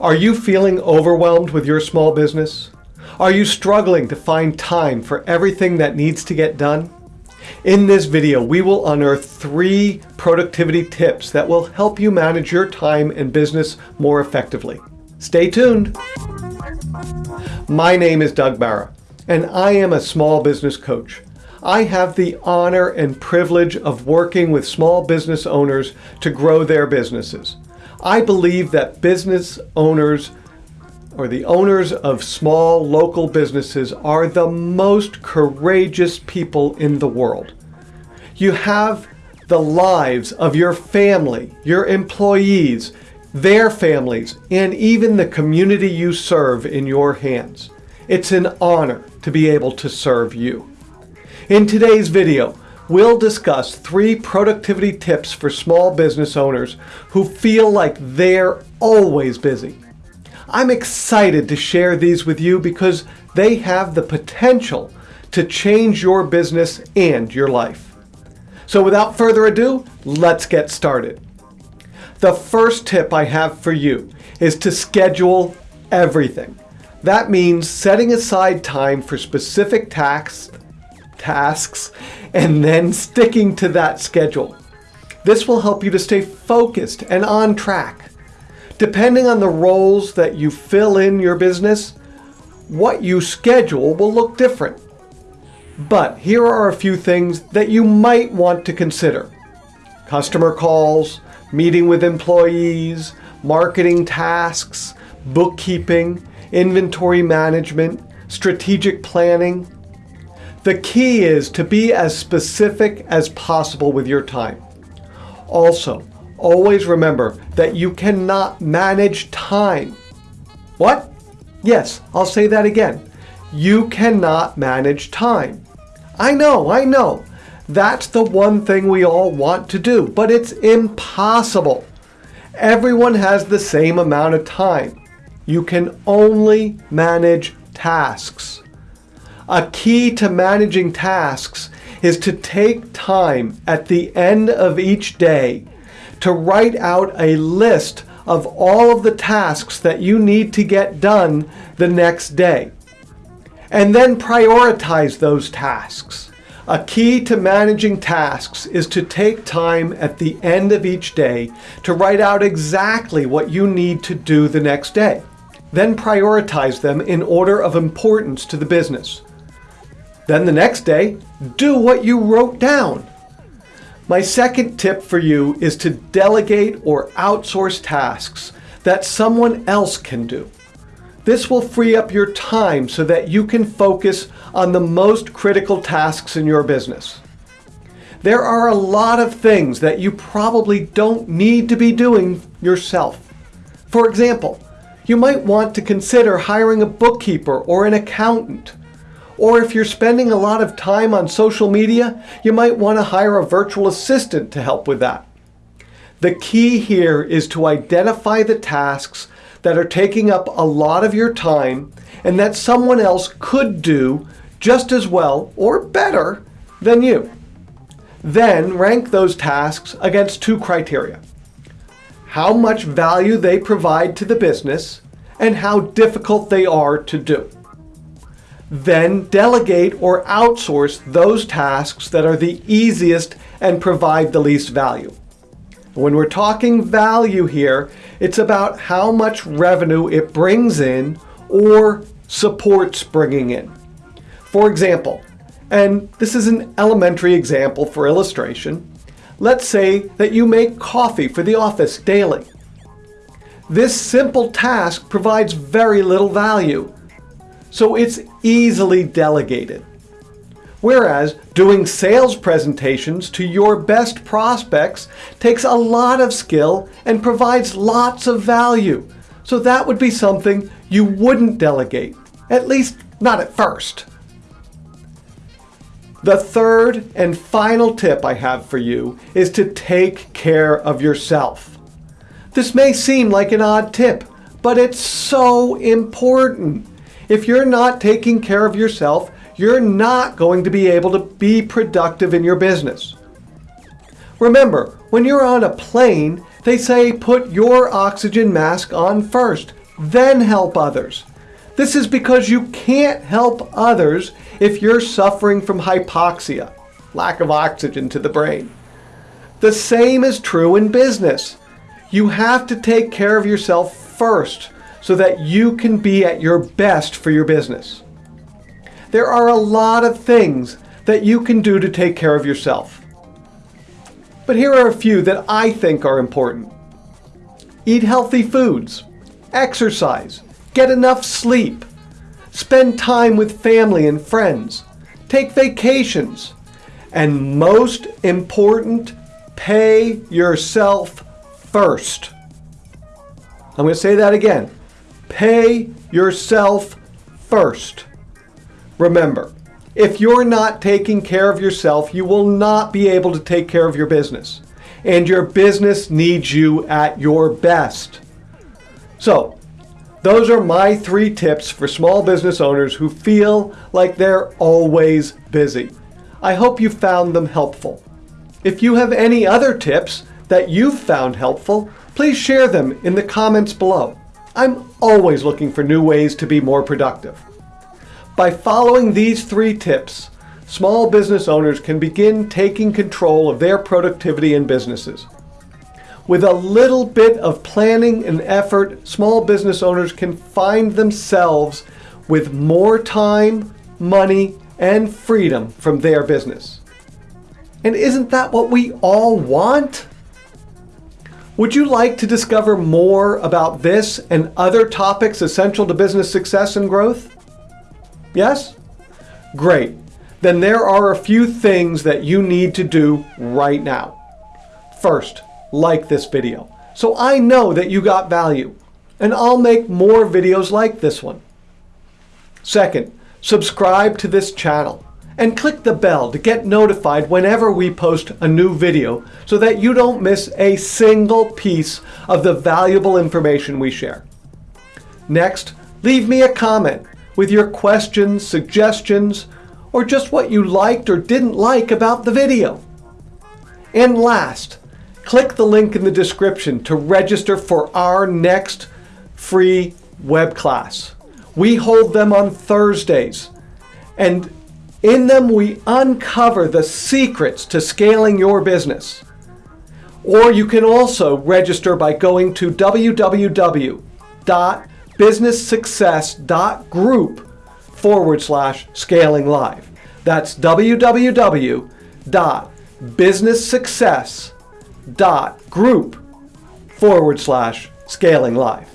Are you feeling overwhelmed with your small business? Are you struggling to find time for everything that needs to get done? In this video, we will unearth three productivity tips that will help you manage your time and business more effectively. Stay tuned. My name is Doug Barra, and I am a small business coach. I have the honor and privilege of working with small business owners to grow their businesses. I believe that business owners or the owners of small local businesses are the most courageous people in the world. You have the lives of your family, your employees, their families, and even the community you serve in your hands. It's an honor to be able to serve you. In today's video, we'll discuss three productivity tips for small business owners who feel like they're always busy. I'm excited to share these with you because they have the potential to change your business and your life. So without further ado, let's get started. The first tip I have for you is to schedule everything. That means setting aside time for specific tasks, tasks and then sticking to that schedule. This will help you to stay focused and on track. Depending on the roles that you fill in your business, what you schedule will look different. But here are a few things that you might want to consider. Customer calls, meeting with employees, marketing tasks, bookkeeping, inventory management, strategic planning. The key is to be as specific as possible with your time. Also, always remember that you cannot manage time. What? Yes, I'll say that again. You cannot manage time. I know, I know. That's the one thing we all want to do, but it's impossible. Everyone has the same amount of time. You can only manage tasks. A key to managing tasks is to take time at the end of each day to write out a list of all of the tasks that you need to get done the next day. And then prioritize those tasks. A key to managing tasks is to take time at the end of each day to write out exactly what you need to do the next day. Then prioritize them in order of importance to the business. Then the next day, do what you wrote down. My second tip for you is to delegate or outsource tasks that someone else can do. This will free up your time so that you can focus on the most critical tasks in your business. There are a lot of things that you probably don't need to be doing yourself. For example, you might want to consider hiring a bookkeeper or an accountant. Or if you're spending a lot of time on social media, you might want to hire a virtual assistant to help with that. The key here is to identify the tasks that are taking up a lot of your time and that someone else could do just as well or better than you. Then rank those tasks against two criteria how much value they provide to the business, and how difficult they are to do. Then delegate or outsource those tasks that are the easiest and provide the least value. When we're talking value here, it's about how much revenue it brings in or supports bringing in. For example, and this is an elementary example for illustration, Let's say that you make coffee for the office daily. This simple task provides very little value, so it's easily delegated. Whereas doing sales presentations to your best prospects takes a lot of skill and provides lots of value. So that would be something you wouldn't delegate, at least not at first. The third and final tip I have for you is to take care of yourself. This may seem like an odd tip, but it's so important. If you're not taking care of yourself, you're not going to be able to be productive in your business. Remember, when you're on a plane, they say put your oxygen mask on first. then help others. This is because you can't help others if you're suffering from hypoxia, lack of oxygen to the brain. The same is true in business. You have to take care of yourself first so that you can be at your best for your business. There are a lot of things that you can do to take care of yourself. But here are a few that I think are important. Eat healthy foods, exercise, get enough sleep, spend time with family and friends, take vacations, and most important, pay yourself first. I'm going to say that again. Pay yourself first. Remember, if you're not taking care of yourself, you will not be able to take care of your business. And your business needs you at your best. So, those are my three tips for small business owners who feel like they're always busy. I hope you found them helpful. If you have any other tips that you've found helpful, please share them in the comments below. I'm always looking for new ways to be more productive. By following these three tips, small business owners can begin taking control of their productivity and businesses. With a little bit of planning and effort, small business owners can find themselves with more time, money, and freedom from their business. And isn't that what we all want? Would you like to discover more about this and other topics essential to business success and growth? Yes? Great. Then there are a few things that you need to do right now. First, like this video, so I know that you got value, and I'll make more videos like this one. Second, subscribe to this channel and click the bell to get notified whenever we post a new video so that you don't miss a single piece of the valuable information we share. Next, leave me a comment with your questions, suggestions, or just what you liked or didn't like about the video. And last, click the link in the description to register for our next free web class. We hold them on Thursdays, and in them we uncover the secrets to scaling your business. Or you can also register by going to www.businesssuccess.group forward slash scaling live. That's www.businesssuccess.group forward slash scaling live.